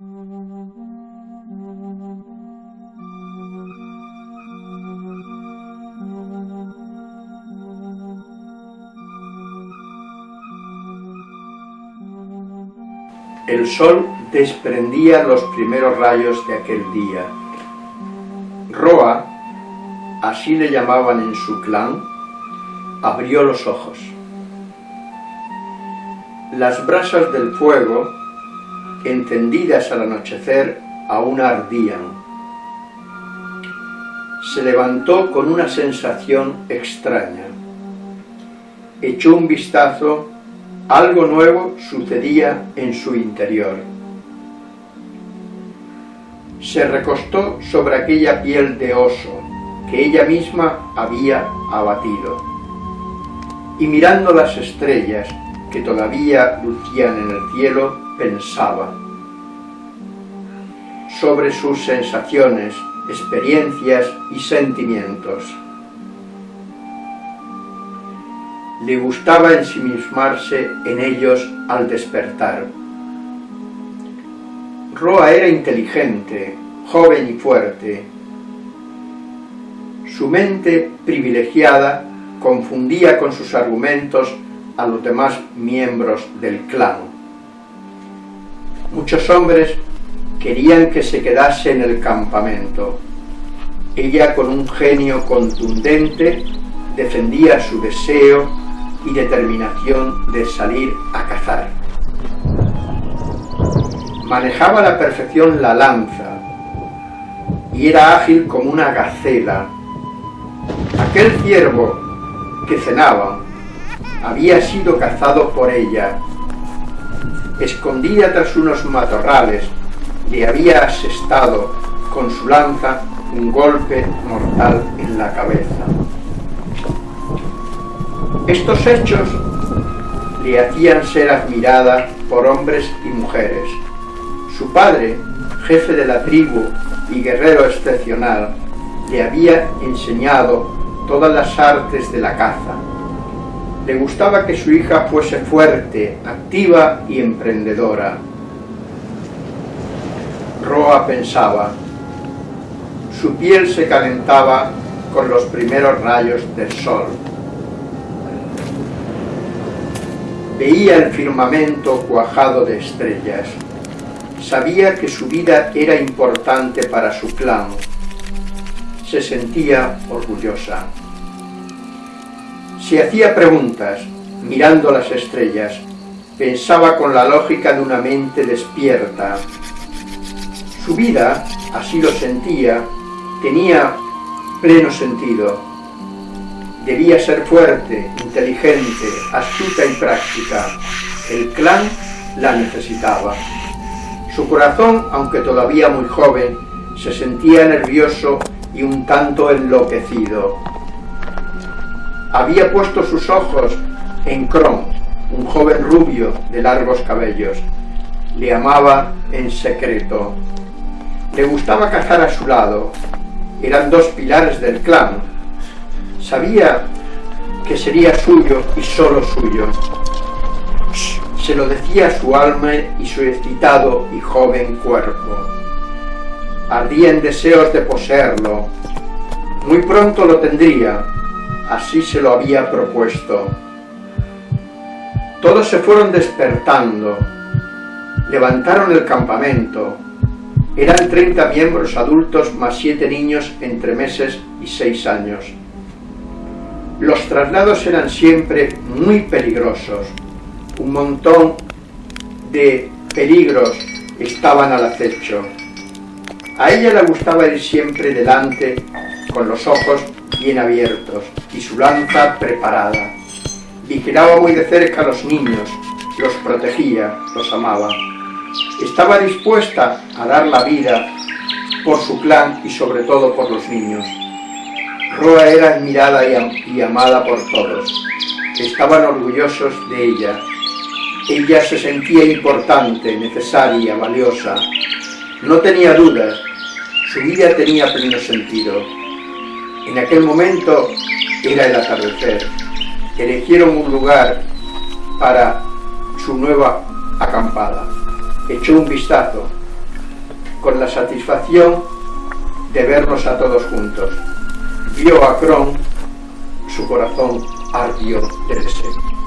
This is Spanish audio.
El sol desprendía los primeros rayos de aquel día. Roa, así le llamaban en su clan, abrió los ojos. Las brasas del fuego, encendidas al anochecer, aún ardían. Se levantó con una sensación extraña. Echó un vistazo algo nuevo sucedía en su interior. Se recostó sobre aquella piel de oso que ella misma había abatido. Y mirando las estrellas que todavía lucían en el cielo, pensaba sobre sus sensaciones, experiencias y sentimientos. le gustaba ensimismarse en ellos al despertar. Roa era inteligente, joven y fuerte. Su mente privilegiada confundía con sus argumentos a los demás miembros del clan. Muchos hombres querían que se quedase en el campamento. Ella con un genio contundente defendía su deseo y determinación de salir a cazar. Manejaba a la perfección la lanza y era ágil como una gacela. Aquel ciervo que cenaba había sido cazado por ella. Escondida tras unos matorrales, le había asestado con su lanza un golpe mortal en la cabeza. Estos hechos le hacían ser admirada por hombres y mujeres. Su padre, jefe de la tribu y guerrero excepcional, le había enseñado todas las artes de la caza. Le gustaba que su hija fuese fuerte, activa y emprendedora. Roa pensaba, su piel se calentaba con los primeros rayos del sol. Veía el firmamento cuajado de estrellas. Sabía que su vida era importante para su clan. Se sentía orgullosa. Se hacía preguntas, mirando las estrellas. Pensaba con la lógica de una mente despierta. Su vida, así lo sentía, tenía pleno sentido Debía ser fuerte, inteligente, astuta y práctica. El clan la necesitaba. Su corazón, aunque todavía muy joven, se sentía nervioso y un tanto enloquecido. Había puesto sus ojos en Kron, un joven rubio de largos cabellos. Le amaba en secreto. Le gustaba cazar a su lado. Eran dos pilares del clan, Sabía que sería suyo y solo suyo. Se lo decía su alma y su excitado y joven cuerpo. Ardía en deseos de poseerlo. Muy pronto lo tendría, así se lo había propuesto. Todos se fueron despertando, levantaron el campamento. Eran 30 miembros adultos más siete niños entre meses y seis años. Los traslados eran siempre muy peligrosos. Un montón de peligros estaban al acecho. A ella le gustaba ir siempre delante con los ojos bien abiertos y su lanza preparada. Vigilaba muy de cerca a los niños, los protegía, los amaba. Estaba dispuesta a dar la vida por su clan y sobre todo por los niños. Roa era admirada y amada por todos. Estaban orgullosos de ella. Ella se sentía importante, necesaria, valiosa. No tenía dudas. Su vida tenía pleno sentido. En aquel momento era el atardecer. Elegieron un lugar para su nueva acampada. Echó un vistazo. con la satisfacción de vernos a todos juntos. Vio a Cron, su corazón ardió de deseo.